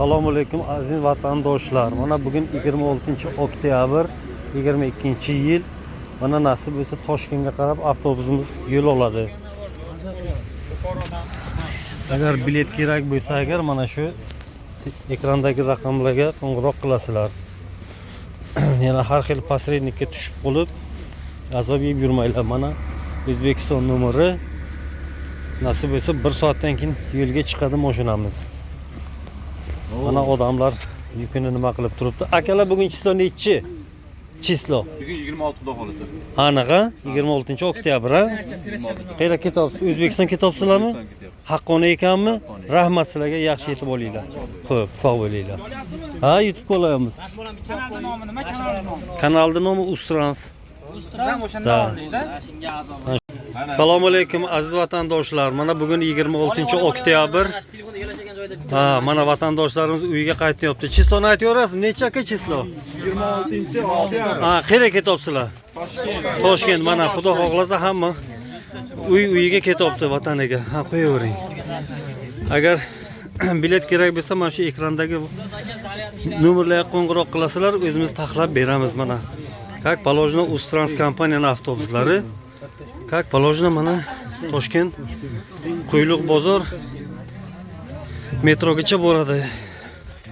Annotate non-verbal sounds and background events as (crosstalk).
assalomu alaykum aziz vatandoshlar. Mana bugun 26 oktyabr 22 yil. Mana nasib bo'lsa toshkentga qarab avtobusimiz yo'l oladi. Agar bilet kerak bo'lsa agar mana shu ekrandagi raqamlarga qo'ng'iroq qilasizlar. (clears throat) Yana har xil posrednikka tushib qolib azob yeb yurmanglar. Mana o'zbekiston nomeri nasib bo'lsa bir soatdan keyin yo'lga chiqadi mashinamiz mana odamlar yukini nima qilib turibdi? Akalar bugun chislo nechi? Chislo. Bugun 26 xudo xolisa. anaqa? 26 oktyabr ha? Qayerga ketyapsiz? O'zbekiston ketyapsizlarmi? Haqqoniy ekanmi? Rahmat sizlarga yaxshi yetib olinglar. Ho'p sog' bo'linglar. Ha yutib qolayapmiz Kanalni nomi ustrans. Assalomu alaykum aziz vatandoshlar. Mana bugun 26 oktyabr ha mana vatandoshlarimiz uyiga qaytyapti chisloni aytaverasiz necha aka chislo 26 ha qayerga ketyapsizlar? Toshkent. Mana xudo xohlasa hamma uy uyiga ketyapti vataniga. Ha qo'yavering. Agar (clears throat) bilet kerak bo'lsa mana shu ekrandagi nomerlarga qo'ng'iroq qilasizlar o'zimiz taxlab beramiz mana. Как положено ustranс kompaniyani avtobuslari. Как положено mana toshkent quyliq bozor metrogacha boradi